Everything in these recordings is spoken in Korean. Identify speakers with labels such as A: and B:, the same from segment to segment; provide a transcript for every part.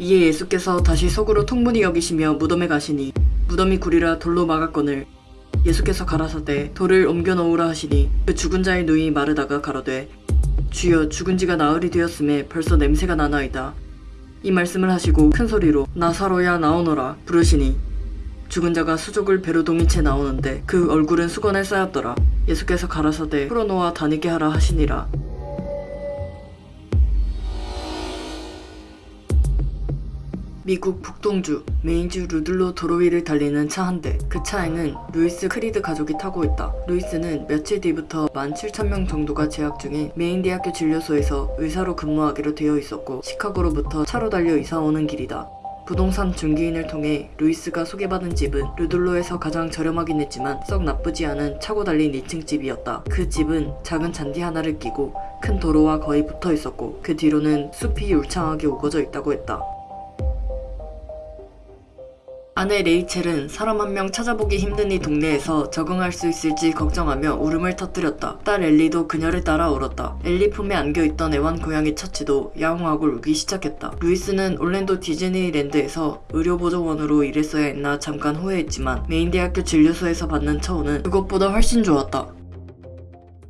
A: 이에 예수께서 다시 속으로 통분히 여기시며 무덤에 가시니 무덤이 구리라 돌로 막았거늘 예수께서 가라사대 돌을 옮겨 놓으라 하시니 그 죽은 자의 누이 마르다가 가로되 주여 죽은 지가 나흘이 되었음에 벌써 냄새가 나나이다. 이 말씀을 하시고 큰 소리로 나사로야 나오너라 부르시니 죽은 자가 수족을 배로 동인 채 나오는데 그 얼굴은 수건에 쌓였더라. 예수께서 가라사대 풀어놓아 다니게 하라 하시니라. 미국 북동부 메인주 루들로 도로 위를 달리는 차 한 대. 그 차에는 루이스 크리드 가족이 타고 있다. 루이스는 며칠 뒤부터 17,000명 정도가 재학 중인 메인 대학교 진료소에서 의사로 근무하기로 되어 있었고 시카고로부터 차로 달려 이사 오는 길이다. 부동산 중개인을 통해 루이스가 소개받은 집은 루들로에서 가장 저렴하긴 했지만 썩 나쁘지 않은 차고 달린 2층 집이었다. 그 집은 작은 잔디 하나를 끼고 큰 도로와 거의 붙어 있었고 그 뒤로는 숲이 울창하게 우거져 있다고 했다. 아내 레이첼은 사람 한 명 찾아보기 힘든 이 동네에서 적응할 수 있을지 걱정하며 울음을 터뜨렸다. 딸 엘리도 그녀를 따라 울었다. 엘리 품에 안겨있던 애완 고양이 처치도 야옹하고 울기 시작했다. 루이스는 올랜도 디즈니랜드에서 의료보조원으로 일했어야 했나 잠깐 후회했지만 메인 대학교 진료소에서 받는 처우는 그것보다 훨씬 좋았다.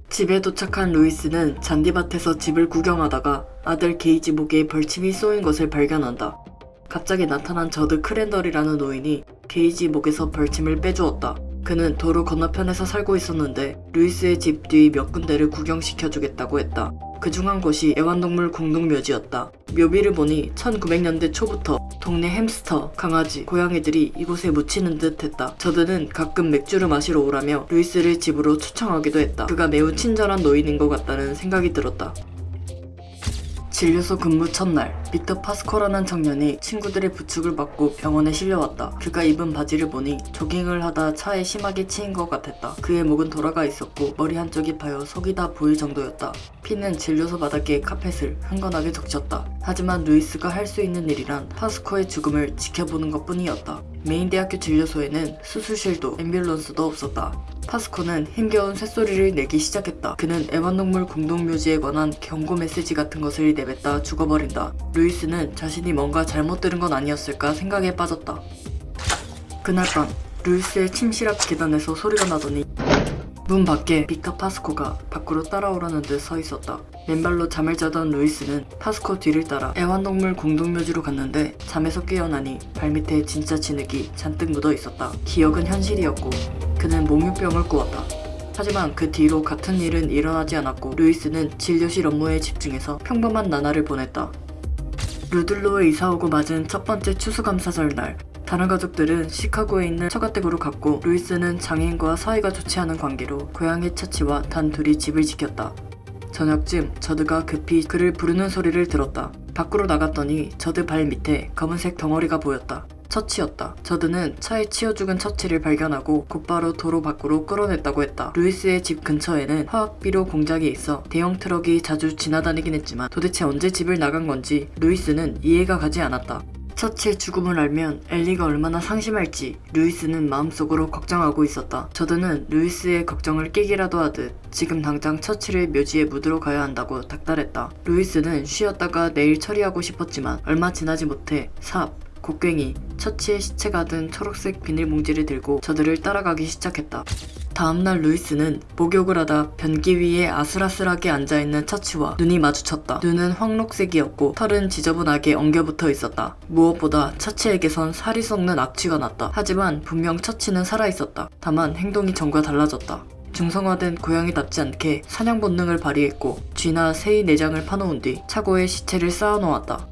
A: 집에 도착한 루이스는 잔디밭에서 집을 구경하다가 아들 게이지 목에 벌침이 쏘인 것을 발견한다. 갑자기 나타난 저드 크랜덜이라는 노인이 게이지 목에서 벌침을 빼주었다. 그는 도로 건너편에서 살고 있었는데 루이스의 집 뒤 몇 군데를 구경시켜주겠다고 했다. 그 중 한 곳이 애완동물 공동묘지였다. 묘비를 보니 1900년대 초부터 동네 햄스터, 강아지, 고양이들이 이곳에 묻히는 듯 했다. 저드는 가끔 맥주를 마시러 오라며 루이스를 집으로 초청하기도 했다. 그가 매우 친절한 노인인 것 같다는 생각이 들었다. 진료소 근무 첫날 빅터 파스코라는 청년이 친구들의 부축을 받고 병원에 실려왔다. 그가 입은 바지를 보니 조깅을 하다 차에 심하게 치인 것 같았다. 그의 목은 돌아가 있었고 머리 한쪽이 파여 속이 다 보일 정도였다. 피는 진료소 바닥에 카펫을 흥건하게 적셨다. 하지만 루이스가 할 수 있는 일이란 파스코의 죽음을 지켜보는 것뿐이었다. 메인 대학교 진료소에는 수술실도 앰뷸런스도 없었다. 파스코는 힘겨운 쇳소리를 내기 시작했다. 그는 애완동물 공동묘지에 관한 경고 메시지 같은 것을 내뱉다 죽어버린다. 루이스는 자신이 뭔가 잘못 들은 건 아니었을까 생각에 빠졌다. 그날 밤 루이스의 침실 앞 계단에서 소리가 나더니 문 밖에 빅터 파스코가 밖으로 따라오라는 듯 서 있었다. 맨발로 잠을 자던 루이스는 파스코 뒤를 따라 애완동물 공동묘지로 갔는데 잠에서 깨어나니 발밑에 진짜 진흙이 잔뜩 묻어 있었다. 기억은 현실이었고 그는 몽유병을 꾸었다. 하지만 그 뒤로 같은 일은 일어나지 않았고 루이스는 진료실 업무에 집중해서 평범한 나날을 보냈다. 루들로에 이사오고 맞은 첫 번째 추수감사절 날 다른 가족들은 시카고에 있는 처가댁으로 갔고 루이스는 장인과 사이가 좋지 않은 관계로 고양이 처치와 단 둘이 집을 지켰다. 저녁쯤 저드가 급히 그를 부르는 소리를 들었다. 밖으로 나갔더니 저드 발 밑에 검은색 덩어리가 보였다. 처치였다. 저드는 차에 치여 죽은 처치를 발견하고 곧바로 도로 밖으로 끌어냈다고 했다. 루이스의 집 근처에는 화학비료 공장이 있어 대형 트럭이 자주 지나다니긴 했지만 도대체 언제 집을 나간 건지 루이스는 이해가 가지 않았다. 처치의 죽음을 알면 엘리가 얼마나 상심할지 루이스는 마음속으로 걱정하고 있었다. 저드는 루이스의 걱정을 깨기라도 하듯 지금 당장 처치를 묘지에 묻으러 가야 한다고 닥달했다. 루이스는 쉬었다가 내일 처리하고 싶었지만 얼마 지나지 못해 삽, 곡괭이, 처치의 시체가 든 초록색 비닐봉지를 들고 저드를 따라가기 시작했다. 다음날 루이스는 목욕을 하다 변기 위에 아슬아슬하게 앉아있는 처치와 눈이 마주쳤다. 눈은 황록색이었고 털은 지저분하게 엉겨붙어 있었다. 무엇보다 처치에게선 살이 썩는 악취가 났다. 하지만 분명 처치는 살아있었다. 다만 행동이 전과 달라졌다. 중성화된 고양이답지 않게 사냥 본능을 발휘했고 쥐나 새의 내장을 파놓은 뒤 차고에 시체를 쌓아놓았다.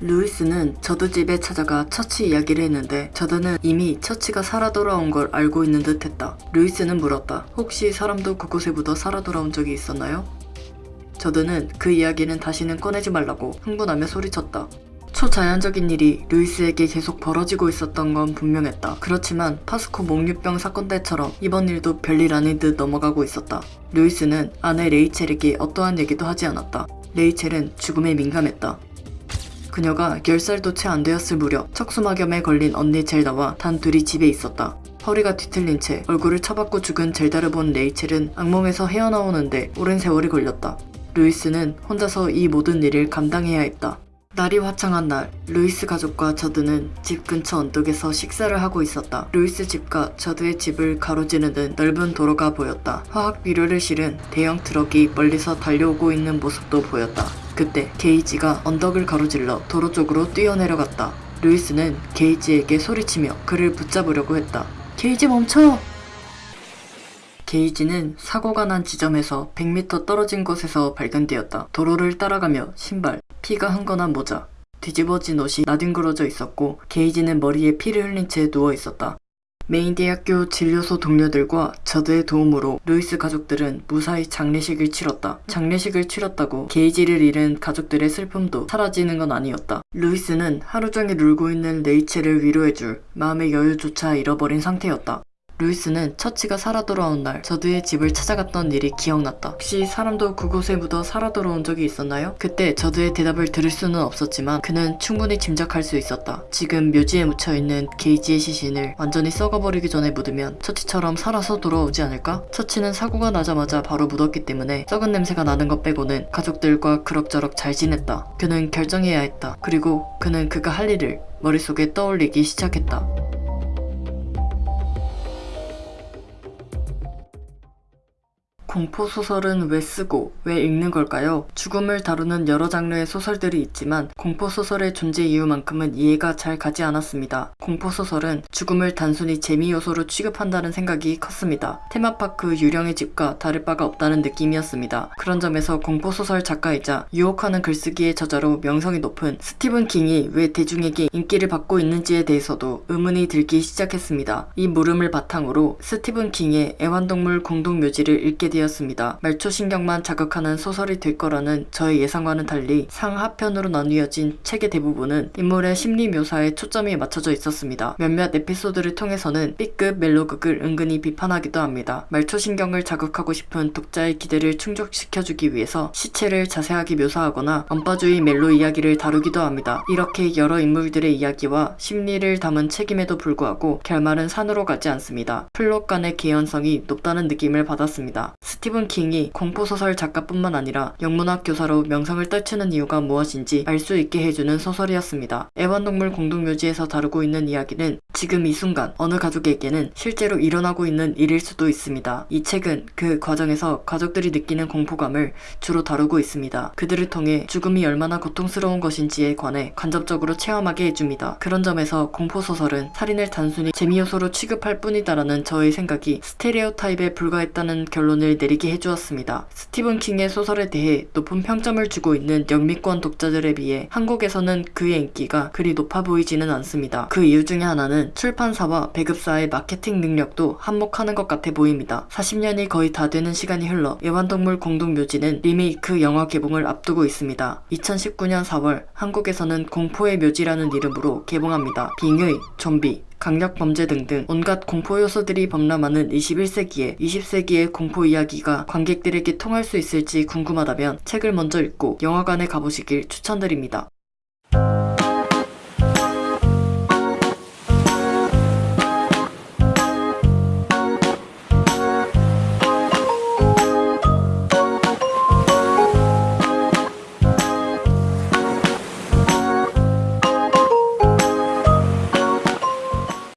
A: 루이스는 저드 집에 찾아가 처치 이야기를 했는데 저드는 이미 처치가 살아 돌아온 걸 알고 있는 듯 했다. 루이스는 물었다. 혹시 사람도 그곳에 묻어 살아 돌아온 적이 있었나요? 저드는 그 이야기는 다시는 꺼내지 말라고 흥분하며 소리쳤다. 초자연적인 일이 루이스에게 계속 벌어지고 있었던 건 분명했다. 그렇지만 파스코 몽유병 사건 때처럼 이번 일도 별일 아닌 듯 넘어가고 있었다. 루이스는 아내 레이첼에게 어떠한 얘기도 하지 않았다. 레이첼은 죽음에 민감했다. 그녀가 10살도 채 안 되었을 무렵 척수막염에 걸린 언니 젤다와 단 둘이 집에 있었다. 허리가 뒤틀린 채 얼굴을 쳐박고 죽은 젤다를 본 레이첼은 악몽에서 헤어나오는데 오랜 세월이 걸렸다. 루이스는 혼자서 이 모든 일을 감당해야 했다. 날이 화창한 날, 루이스 가족과 저드는 집 근처 언덕에서 식사를 하고 있었다. 루이스 집과 저드의 집을 가로지르는 넓은 도로가 보였다. 화학 비료를 실은 대형 트럭이 멀리서 달려오고 있는 모습도 보였다. 그때 게이지가 언덕을 가로질러 도로 쪽으로 뛰어내려갔다. 루이스는 게이지에게 소리치며 그를 붙잡으려고 했다. 게이지 멈춰! 게이지는 사고가 난 지점에서 100m 떨어진 곳에서 발견되었다. 도로를 따라가며 신발, 피가 흥건한 모자, 뒤집어진 옷이 나뒹굴어져 있었고 게이지는 머리에 피를 흘린 채 누워 있었다. 메인 대학교 진료소 동료들과 저드의 도움으로 루이스 가족들은 무사히 장례식을 치렀다. 장례식을 치렀다고 게이지를 잃은 가족들의 슬픔도 사라지는 건 아니었다. 루이스는 하루 종일 울고 있는 레이첼을 위로해줄 마음의 여유조차 잃어버린 상태였다. 루이스는 처치가 살아 돌아온 날 저드의 집을 찾아갔던 일이 기억났다. 혹시 사람도 그곳에 묻어 살아 돌아온 적이 있었나요? 그때 저드의 대답을 들을 수는 없었지만 그는 충분히 짐작할 수 있었다. 지금 묘지에 묻혀있는 게이지의 시신을 완전히 썩어버리기 전에 묻으면 처치처럼 살아서 돌아오지 않을까? 처치는 사고가 나자마자 바로 묻었기 때문에 썩은 냄새가 나는 것 빼고는 가족들과 그럭저럭 잘 지냈다. 그는 결정해야 했다. 그리고 그는 그가 할 일을 머릿속에 떠올리기 시작했다. 공포 소설은 왜 쓰고 왜 읽는 걸까요? 죽음을 다루는 여러 장르의 소설들이 있지만 공포 소설의 존재 이유만큼은 이해가 잘 가지 않았습니다. 공포 소설은 죽음을 단순히 재미 요소로 취급한다는 생각이 컸습니다. 테마파크 유령의 집과 다를 바가 없다는 느낌이었습니다. 그런 점에서 공포 소설 작가이자 유혹하는 글쓰기의 저자로 명성이 높은 스티븐 킹이 왜 대중에게 인기를 받고 있는지에 대해서도 의문이 들기 시작했습니다. 이 물음을 바탕으로 스티븐 킹의 애완동물 공동묘지를 읽게 되었습니다. 말초신경만 자극하는 소설이 될 거라는 저의 예상과는 달리 상하편으로 나뉘어진 책의 대부분은 인물의 심리 묘사에 초점이 맞춰져 있었습니다. 몇몇 에피소드를 통해서는 B급 멜로극을 은근히 비판하기도 합니다. 말초신경을 자극하고 싶은 독자의 기대를 충족시켜주기 위해서 시체를 자세하게 묘사하거나 언빠주의 멜로 이야기를 다루기도 합니다. 이렇게 여러 인물들의 이야기와 심리를 담은 책임에도 불구하고 결말은 산으로 가지 않습니다. 플롯 간의 개연성이 높다는 느낌을 받았습니다. 스티븐 킹이 공포소설 작가뿐만 아니라 영문학 교사로 명성을 떨치는 이유가 무엇인지 알 수 있게 해주는 소설이었습니다. 애완동물 공동묘지에서 다루고 있는 이야기는 지금 이 순간 어느 가족에게는 실제로 일어나고 있는 일일 수도 있습니다. 이 책은 그 과정에서 가족들이 느끼는 공포감을 주로 다루고 있습니다. 그들을 통해 죽음이 얼마나 고통스러운 것인지에 관해 간접적으로 체험하게 해줍니다. 그런 점에서 공포소설은 살인을 단순히 재미 요소로 취급할 뿐이다라는 저의 생각이 스테레오타입에 불과했다는 결론을 내리게 해주었습니다. 스티븐 킹의 소설에 대해 높은 평점을 주고 있는 영미권 독자들에 비해 한국에서는 그의 인기가 그리 높아 보이지는 않습니다. 그 이유 중에 하나는 출판사와 배급사의 마케팅 능력도 한몫하는 것 같아 보입니다. 40년이 거의 다 되는 시간이 흘러 애완동물 공동묘지는 리메이크 영화 개봉을 앞두고 있습니다. 2019년 4월 한국에서는 공포의 묘지라는 이름으로 개봉합니다. 빙의, 좀비, 강력 범죄 등등 온갖 공포 요소들이 범람하는 21세기에 20세기의 공포 이야기가 관객들에게 통할 수 있을지 궁금하다면 책을 먼저 읽고 영화관에 가보시길 추천드립니다.